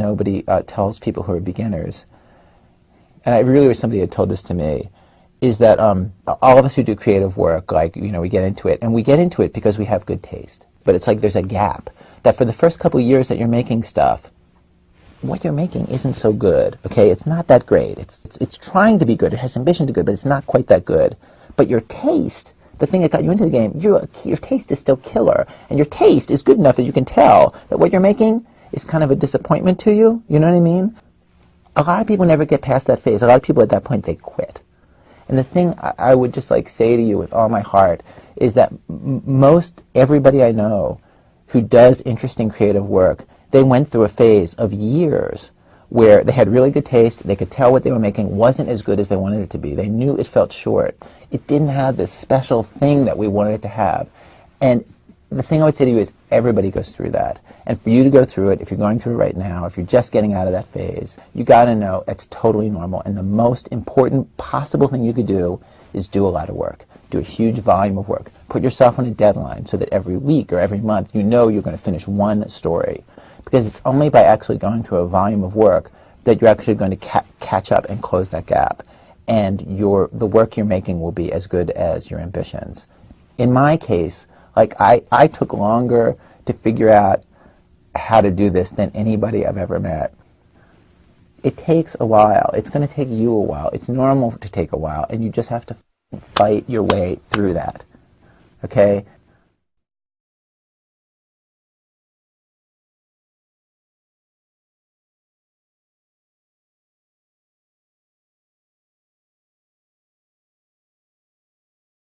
nobody uh, tells people who are beginners, and I really wish somebody had told this to me, is that um, all of us who do creative work, like, you know, we get into it, and we get into it because we have good taste. But it's like there's a gap, that for the first couple years that you're making stuff, what you're making isn't so good, okay? It's not that great. It's, it's, it's trying to be good. It has ambition to be good, but it's not quite that good. But your taste, the thing that got you into the game, your, your taste is still killer. And your taste is good enough that you can tell that what you're making is kind of a disappointment to you. You know what I mean? A lot of people never get past that phase. A lot of people at that point, they quit. And the thing I would just like say to you with all my heart is that most everybody I know who does interesting creative work, they went through a phase of years where they had really good taste, they could tell what they were making wasn't as good as they wanted it to be. They knew it felt short. It didn't have this special thing that we wanted it to have. The thing I would say to you is everybody goes through that. And for you to go through it, if you're going through it right now, if you're just getting out of that phase, you got to know it's totally normal. And the most important possible thing you could do is do a lot of work. Do a huge volume of work. Put yourself on a deadline so that every week or every month you know you're going to finish one story. Because it's only by actually going through a volume of work that you're actually going to ca catch up and close that gap. And your, the work you're making will be as good as your ambitions. In my case, like I, I took longer to figure out how to do this than anybody I've ever met. It takes a while. It's going to take you a while. It's normal to take a while, and you just have to fight your way through that. Okay?